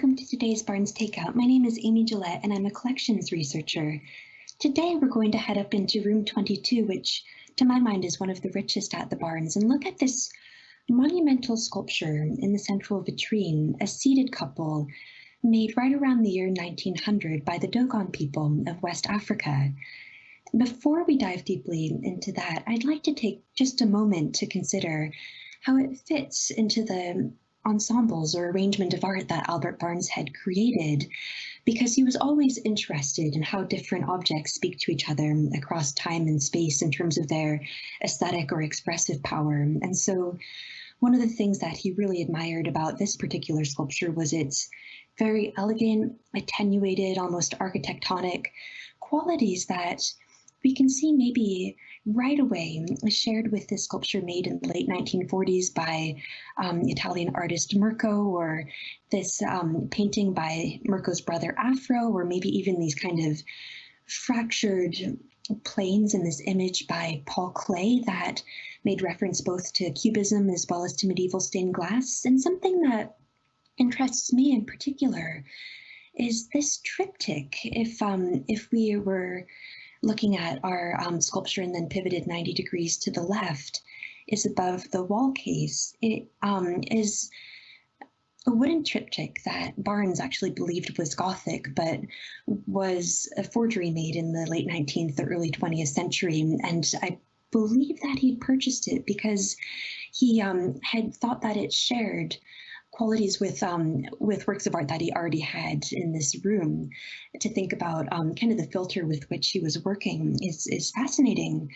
welcome to today's Barnes Takeout. My name is Amy Gillette and I'm a collections researcher. Today we're going to head up into room 22, which to my mind is one of the richest at the Barnes, and look at this monumental sculpture in the central vitrine, a seated couple made right around the year 1900 by the Dogon people of West Africa. Before we dive deeply into that, I'd like to take just a moment to consider how it fits into the ensembles or arrangement of art that Albert Barnes had created because he was always interested in how different objects speak to each other across time and space in terms of their aesthetic or expressive power. And so one of the things that he really admired about this particular sculpture was its very elegant, attenuated, almost architectonic qualities that we can see maybe right away shared with this sculpture made in the late 1940s by um, Italian artist Mirko, or this um, painting by Mirko's brother Afro, or maybe even these kind of fractured planes in this image by Paul Klee that made reference both to Cubism as well as to medieval stained glass. And something that interests me in particular is this triptych. If um, if we were looking at our um, sculpture and then pivoted 90 degrees to the left is above the wall case. It um, is a wooden triptych that Barnes actually believed was Gothic, but was a forgery made in the late 19th or early 20th century. And I believe that he purchased it because he um, had thought that it shared qualities with um, with works of art that he already had in this room. To think about um, kind of the filter with which he was working is is fascinating.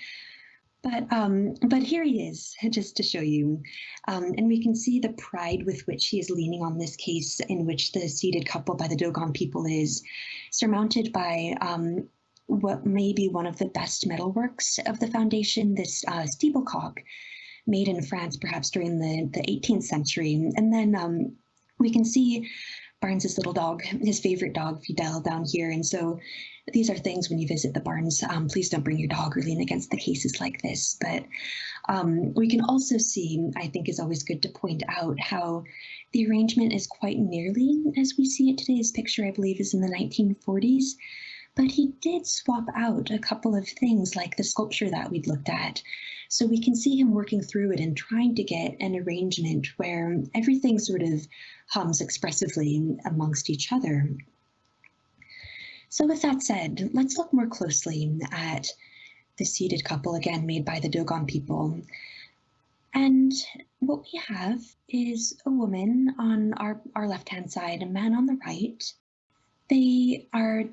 But um, but here he is, just to show you, um, and we can see the pride with which he is leaning on this case, in which the seated couple by the Dogon people is surmounted by um, what may be one of the best metalworks of the foundation, this uh, steeplecock made in France, perhaps during the, the 18th century. And then um, we can see Barnes's little dog, his favorite dog, Fidel, down here. And so these are things when you visit the Barnes, um, please don't bring your dog or lean against the cases like this. But um, we can also see, I think is always good to point out, how the arrangement is quite nearly as we see it today. Picture, I believe, is in the 1940s. But he did swap out a couple of things like the sculpture that we'd looked at. So we can see him working through it and trying to get an arrangement where everything sort of hums expressively amongst each other. So with that said, let's look more closely at the seated couple again made by the Dogon people. And what we have is a woman on our, our left-hand side, a man on the right. They are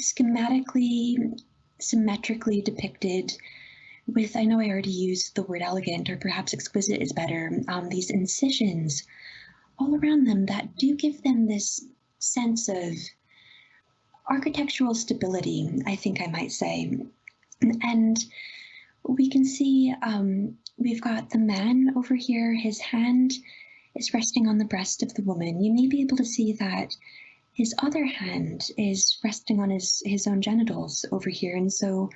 schematically, symmetrically depicted with, I know I already used the word elegant or perhaps exquisite is better, um, these incisions all around them that do give them this sense of architectural stability, I think I might say. And we can see um, we've got the man over here, his hand is resting on the breast of the woman. You may be able to see that his other hand is resting on his, his own genitals over here. And so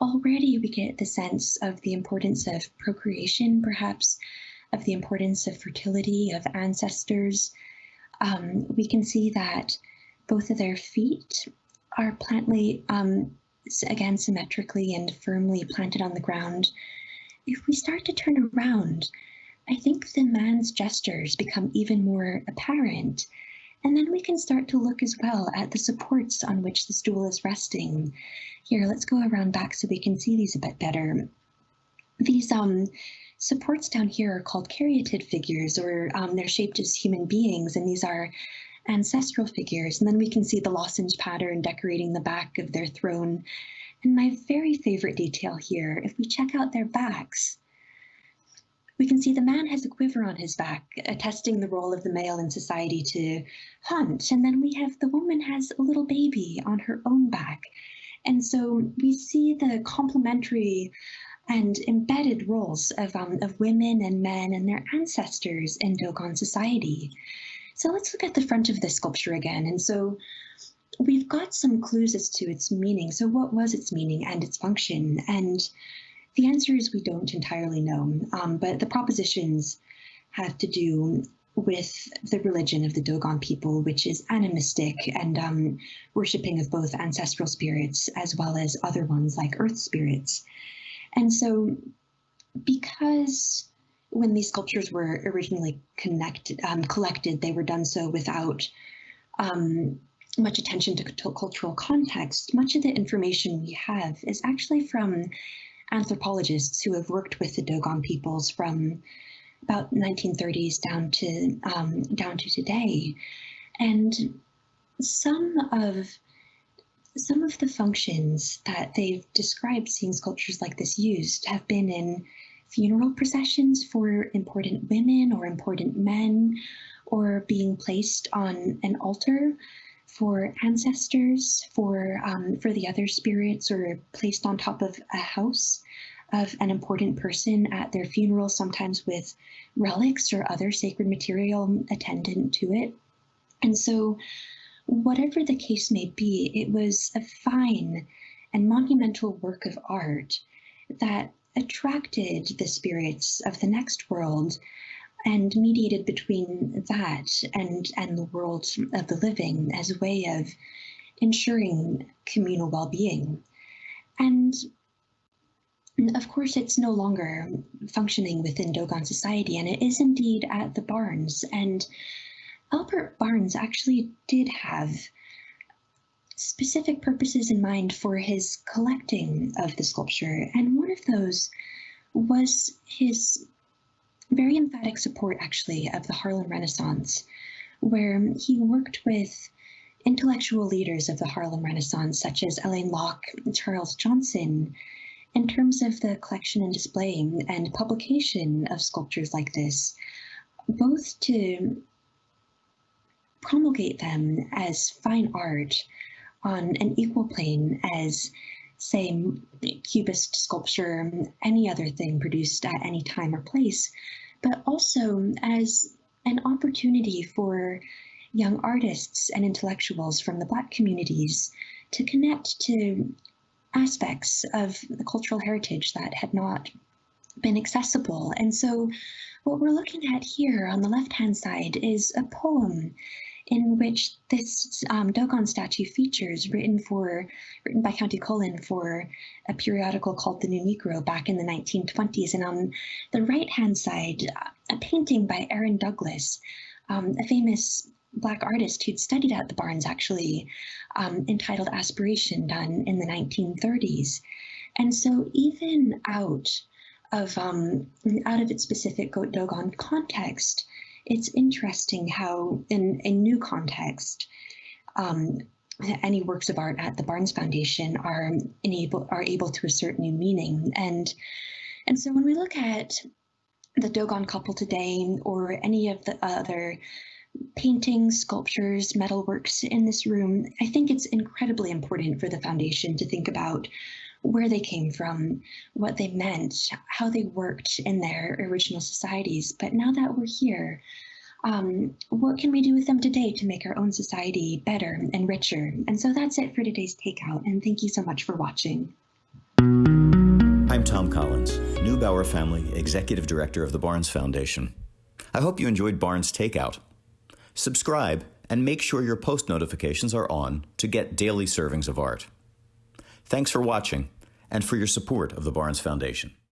already we get the sense of the importance of procreation, perhaps of the importance of fertility, of ancestors. Um, we can see that both of their feet are plantly, um, again, symmetrically and firmly planted on the ground. If we start to turn around, I think the man's gestures become even more apparent. And then we can start to look as well at the supports on which the stool is resting. Here, let's go around back so we can see these a bit better. These um, supports down here are called caryatid figures, or um, they're shaped as human beings, and these are ancestral figures. And then we can see the lozenge pattern decorating the back of their throne. And my very favorite detail here, if we check out their backs, we can see the man has a quiver on his back, attesting the role of the male in society to hunt. And then we have the woman has a little baby on her own back. And so we see the complementary and embedded roles of, um, of women and men and their ancestors in Dogon society. So let's look at the front of this sculpture again. And so we've got some clues as to its meaning. So what was its meaning and its function? And the answer is we don't entirely know, um, but the propositions have to do with the religion of the Dogon people, which is animistic and um, worshipping of both ancestral spirits as well as other ones like earth spirits. And so, because when these sculptures were originally connected, um, collected, they were done so without um, much attention to cultural context. Much of the information we have is actually from anthropologists who have worked with the Dogon peoples from about 1930s down to um, down to today, and some of some of the functions that they've described seeing sculptures like this used have been in funeral processions for important women or important men, or being placed on an altar for ancestors, for um, for the other spirits, or placed on top of a house of an important person at their funeral, sometimes with relics or other sacred material attendant to it. And so, whatever the case may be, it was a fine and monumental work of art that attracted the spirits of the next world and mediated between that and and the world of the living as a way of ensuring communal well-being and of course, it's no longer functioning within Dogon society, and it is indeed at the Barnes. And Albert Barnes actually did have specific purposes in mind for his collecting of the sculpture, and one of those was his very emphatic support, actually, of the Harlem Renaissance, where he worked with intellectual leaders of the Harlem Renaissance, such as Alain Locke, Charles Johnson, in terms of the collection and displaying and publication of sculptures like this, both to promulgate them as fine art on an equal plane as, say, Cubist sculpture, any other thing produced at any time or place, but also as an opportunity for young artists and intellectuals from the Black communities to connect to aspects of the cultural heritage that had not been accessible. And so what we're looking at here on the left-hand side is a poem in which this um, Dogon statue features written for written by Countee Cullen for a periodical called The New Negro back in the 1920s. And on the right-hand side, a painting by Aaron Douglas, um, a famous Black artist who'd studied at the Barnes actually, um, entitled Aspiration, done in the 1930s. And so even out of um, out of its specific Dogon context, it's interesting how in a new context, um, any works of art at the Barnes Foundation are enable are able to assert new meaning. And and so when we look at the Dogon couple today or any of the other paintings, sculptures, metalworks in this room, I think it's incredibly important for the foundation to think about where they came from, what they meant, how they worked in their original societies. But now that we're here, um, what can we do with them today to make our own society better and richer? And so that's it for today's takeout. And thank you so much for watching. I'm Thom Collins, Neubauer Family Executive Director of the Barnes Foundation. I hope you enjoyed Barnes Takeout. Subscribe and make sure your post notifications are on to get daily servings of art. Thanks for watching and for your support of the Barnes Foundation.